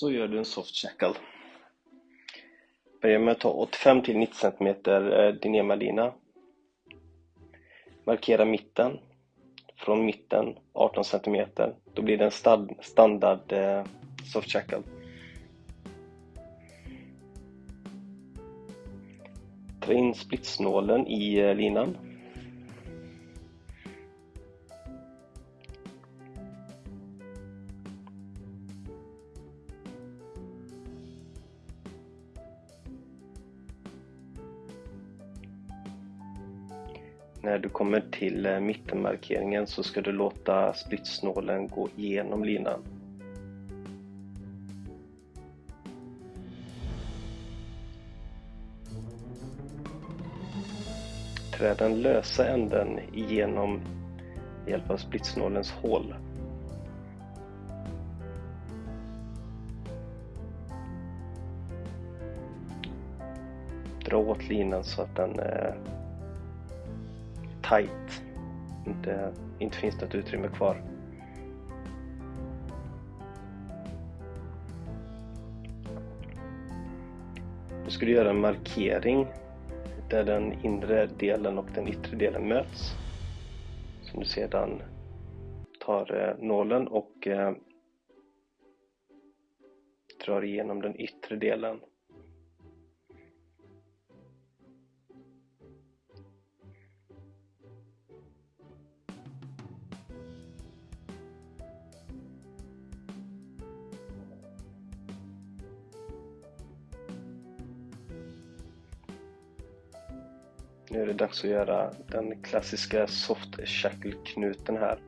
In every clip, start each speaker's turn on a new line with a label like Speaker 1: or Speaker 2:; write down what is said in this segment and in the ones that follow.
Speaker 1: så gör du en soft shackle. Börja med att ta 85 till 90 cm Dinema-lina. Markera mitten. Från mitten 18 cm. Då blir det en standard eh, soft shackle. Trä in splitsnålen i eh, linan. När du kommer till eh, mittenmarkeringen så ska du låta splitsnålen gå igenom linan. Trä den lösa änden igenom med hjälp av splitsnålens hål. Dra åt linan så att den eh, tight. Inte, inte finns något utrymme kvar. Nu ska du göra en markering där den inre delen och den yttre delen möts. Som du sedan tar eh, nålen och eh, drar igenom den yttre delen. Nu är det dags att göra den klassiska soft shackle-knuten här.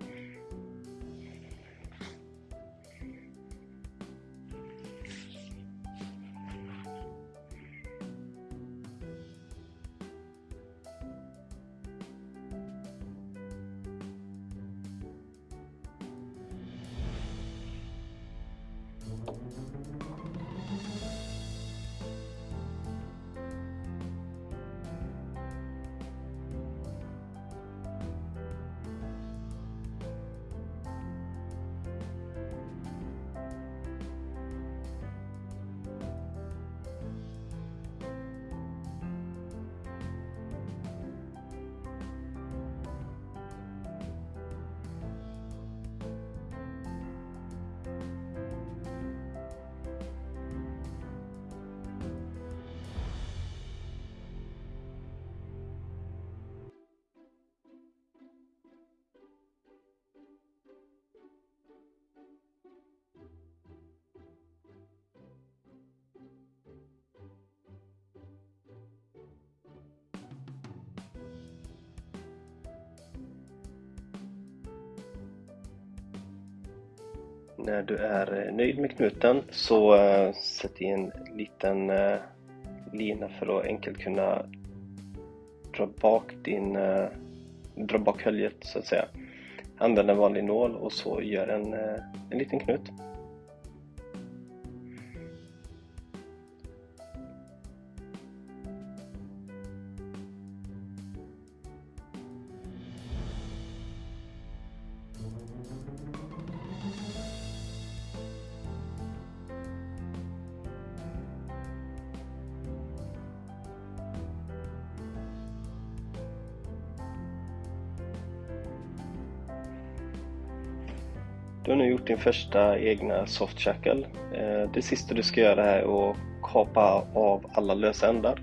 Speaker 1: När du är eh, nöjd med knuten så uh, sätt i en liten uh, lina för att enkelt kunna dra bak din uh, dra bak höljet så att säga. Använd en vanlig nål och så gör en, en liten knut. Du har nu gjort din första egna soft shackle. Eh, det sista du ska göra är att kapa av alla lösa ändar.